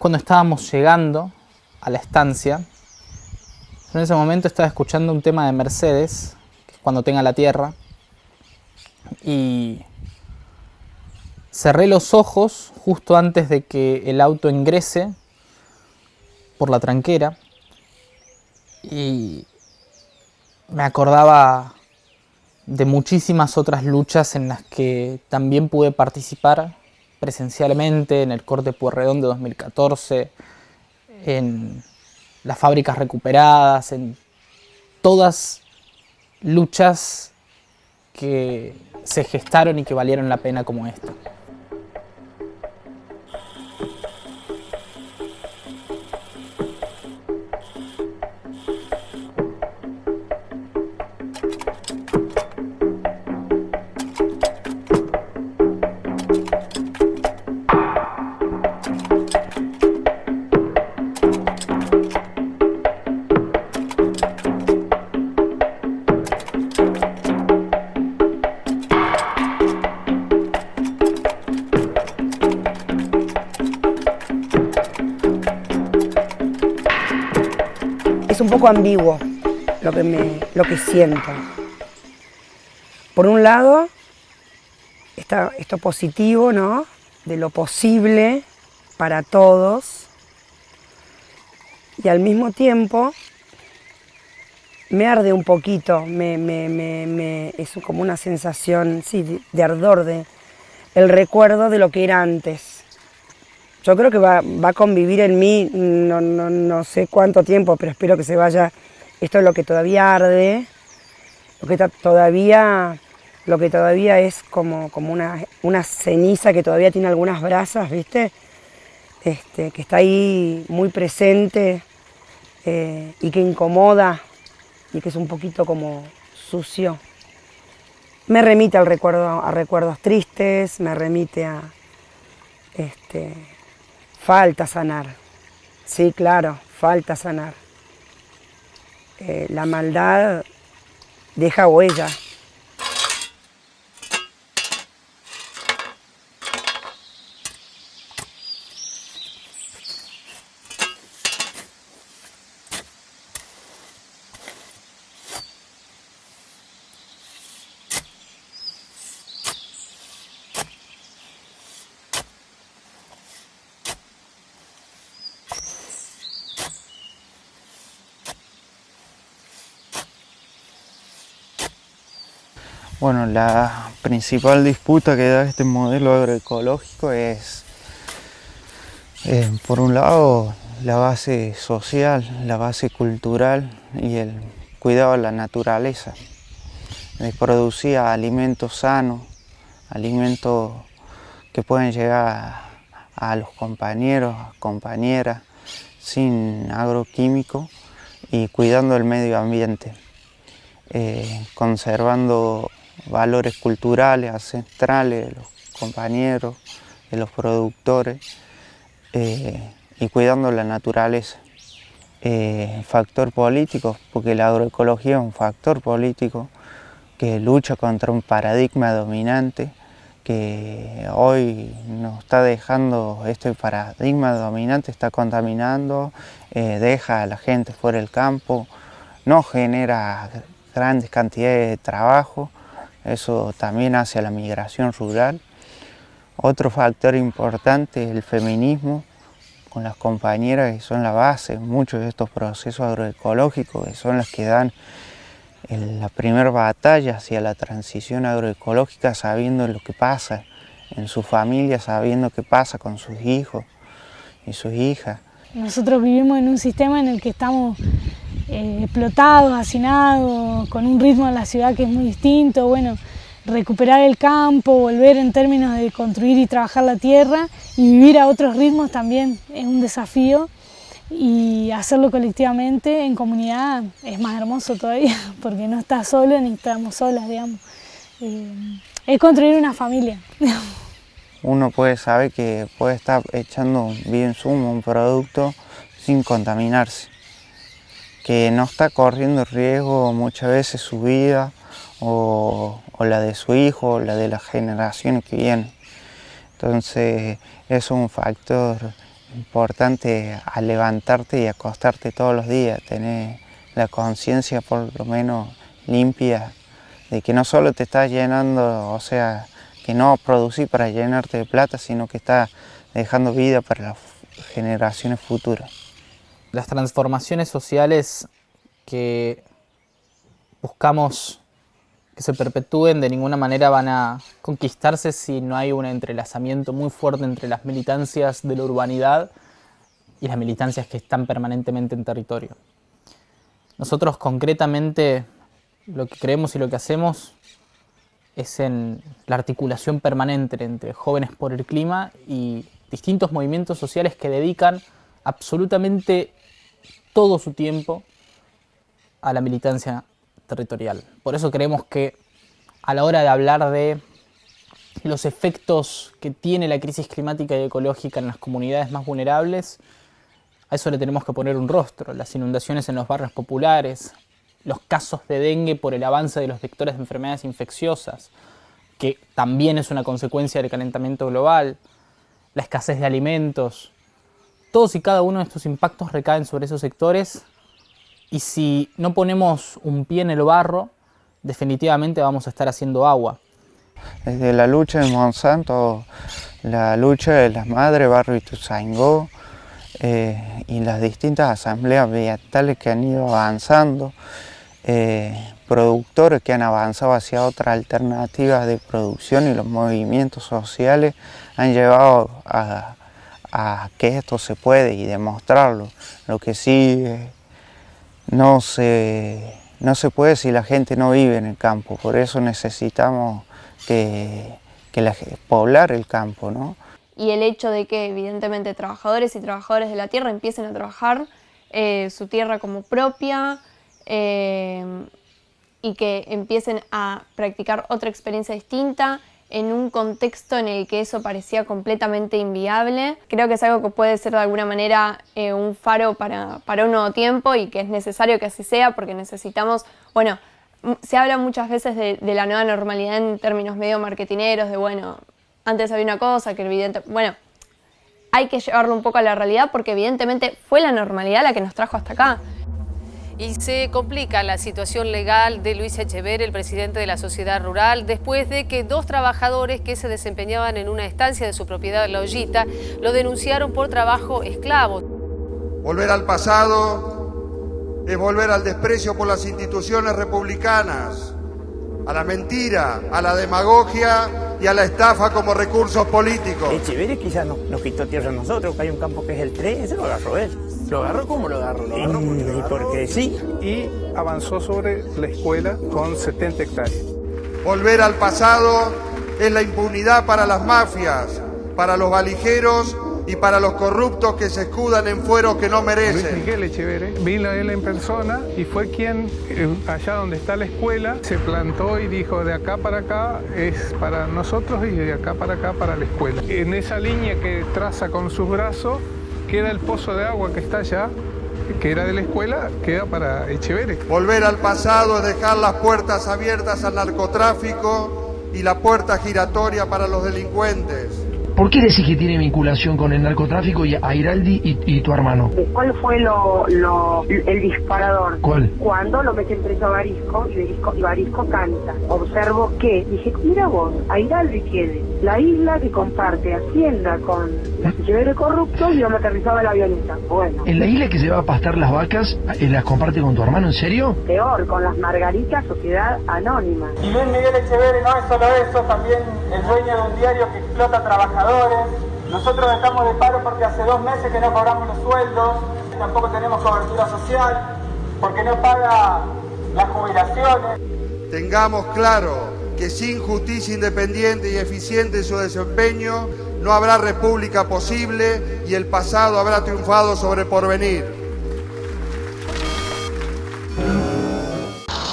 cuando estábamos llegando a la estancia. en ese momento estaba escuchando un tema de Mercedes, que es Cuando tenga la tierra, y cerré los ojos justo antes de que el auto ingrese por la tranquera y me acordaba de muchísimas otras luchas en las que también pude participar presencialmente en el corte Puerredón de 2014, en las fábricas recuperadas, en todas luchas que se gestaron y que valieron la pena como esta. Un poco ambiguo lo que, me, lo que siento. Por un lado, está esto positivo, ¿no? De lo posible para todos. Y al mismo tiempo, me arde un poquito, me, me, me, es como una sensación sí, de, ardor, de el recuerdo de lo que era antes yo creo que va, a convivir en mí, no, no, sé cuánto tiempo, pero espero que se vaya, esto es lo que todavía arde, lo que todavía, lo que todavía es como, como una, una ceniza que todavía tiene algunas brasas, ¿viste? Este, que está ahí muy presente eh, y que incomoda y que es un poquito como sucio. Me remite al recuerdo, a recuerdos tristes, me remite a, este, Falta sanar. Sí, claro, falta sanar. Eh, la maldad deja huella. Bueno, la principal disputa que da este modelo agroecológico es, eh, por un lado, la base social, la base cultural y el cuidado de la naturaleza, de producir alimentos sanos, alimentos que pueden llegar a, los compañeros, compañeras, sin agroquímicos y cuidando el medio ambiente, eh, conservando valores culturales, ancestrales de los compañeros, de los productores eh, y cuidando la naturaleza. Eh, factor político, porque la agroecología es un factor político que lucha contra un paradigma dominante que hoy nos está dejando, este paradigma dominante está contaminando, eh, deja a la gente fuera del campo, no genera grandes cantidades de trabajo, eso también hace la migración rural. Otro factor importante es el feminismo, con las compañeras que son la base muchos de estos procesos agroecológicos, que son las que dan la primera batalla hacia la transición agroecológica sabiendo lo que pasa en su familia, sabiendo qué pasa con sus hijos y sus hijas. Nosotros vivimos en un sistema en el que estamos eh, explotados, hacinados, con un ritmo en la ciudad que es muy distinto, bueno, recuperar el campo, volver en términos de construir y trabajar la tierra y vivir a otros ritmos también es un desafío y hacerlo colectivamente en comunidad es más hermoso todavía porque no estás solo ni estamos solas, digamos. Eh, es construir una familia. Uno puede saber que puede estar echando bien sumo un producto sin contaminarse que no está corriendo riesgo muchas veces su vida o, la de su hijo o la de las generaciones que vienen. Entonces es un factor importante a levantarte y acostarte todos los días, tener la conciencia por lo menos limpia de que no solo te estás llenando, o sea, que no producir para llenarte de plata, sino que estás dejando vida para las generaciones futuras. Las transformaciones sociales que buscamos que se perpetúen de ninguna manera van a conquistarse si no hay un entrelazamiento muy fuerte entre las militancias de la urbanidad y las militancias que están permanentemente en territorio. Nosotros concretamente lo que creemos y lo que hacemos es en la articulación permanente entre jóvenes por el clima y distintos movimientos sociales que dedican absolutamente todo su tiempo a la militancia territorial. Por eso creemos que a la hora de hablar de los efectos que tiene la crisis climática y ecológica en las comunidades más vulnerables, a eso le tenemos que poner un rostro. Las inundaciones en los barrios populares, los casos de dengue por el avance de los vectores de enfermedades infecciosas, que también es una consecuencia del calentamiento global, la escasez de alimentos. Todos y cada uno de estos impactos recaen sobre esos sectores y si no ponemos un pie en el barro, definitivamente vamos a estar haciendo agua. Desde la lucha de Monsanto, la lucha de las madres, Barrio Ituzaingó eh, y las distintas asambleas ambientales que han ido avanzando, eh, productores que han avanzado hacia otras alternativas de producción y los movimientos sociales han llevado a, que esto se puede y demostrarlo. Lo que sí eh, no se, no se puede si la gente no vive en el campo, por eso necesitamos que, poblar el campo. ¿no? Y el hecho de que evidentemente trabajadores y trabajadoras de la tierra empiecen a trabajar eh, su tierra como propia eh, y que empiecen a practicar otra experiencia distinta, en un contexto en el que eso parecía completamente inviable. Creo que es algo que puede ser de alguna manera eh, un faro para, para, un nuevo tiempo y que es necesario que así sea porque necesitamos, bueno, se habla muchas veces de, la nueva normalidad en términos medio marketineros, de bueno, antes había una cosa que evidente, bueno, hay que llevarlo un poco a la realidad porque evidentemente fue la normalidad la que nos trajo hasta acá. Y se complica la situación legal de Luis Echever, el presidente de la sociedad rural, después de que dos trabajadores que se desempeñaban en una estancia de su propiedad, La Ollita, lo denunciaron por trabajo esclavo. Volver al pasado es volver al desprecio por las instituciones republicanas, a la mentira, a la demagogia y a la estafa como recursos políticos. Echeverri quizás nos, nos quitó tierra a nosotros, que hay un campo que es el 3, ese lo agarró él. ¿Lo agarró? ¿Cómo lo agarró? ¿Lo agarró y porque sí. Y avanzó sobre la escuela con 70 hectáreas. Volver al pasado es la impunidad para las mafias, para los valijeros y para los corruptos que se escudan en fueros que no merecen. Luis Miguel Echeverre vino él en persona y fue quien, eh, allá donde está la escuela, se plantó y dijo de acá para acá es para nosotros y de acá para acá para la escuela. En esa línea que traza con sus brazos queda el pozo de agua que está allá, que era de la escuela, queda para Echeverre. Volver al pasado es dejar las puertas abiertas al narcotráfico y la puerta giratoria para los delincuentes. ¿Por qué decís que tiene vinculación con el narcotráfico y Airaldi y, tu hermano? ¿Cuál fue lo, el disparador? ¿Cuál? Cuando lo meten preso a Barisco y Barisco, canta. Observo que, dije, mira vos, Airaldi quiere la isla que comparte Hacienda con el corrupto y donde aterrizaba la avioneta. Bueno. ¿En la isla que se va a pastar las vacas eh, las comparte con tu hermano, en serio? Peor, con las Margaritas Sociedad Anónima. Y Luis Miguel Echeverri no es solo eso, también el dueño de un diario explota trabajadores nosotros estamos de paro porque hace dos meses que no cobramos los sueldos, tampoco tenemos cobertura social, porque no paga las jubilaciones. Tengamos claro que sin justicia independiente y eficiente en su desempeño, no habrá república posible y el pasado habrá triunfado sobre porvenir.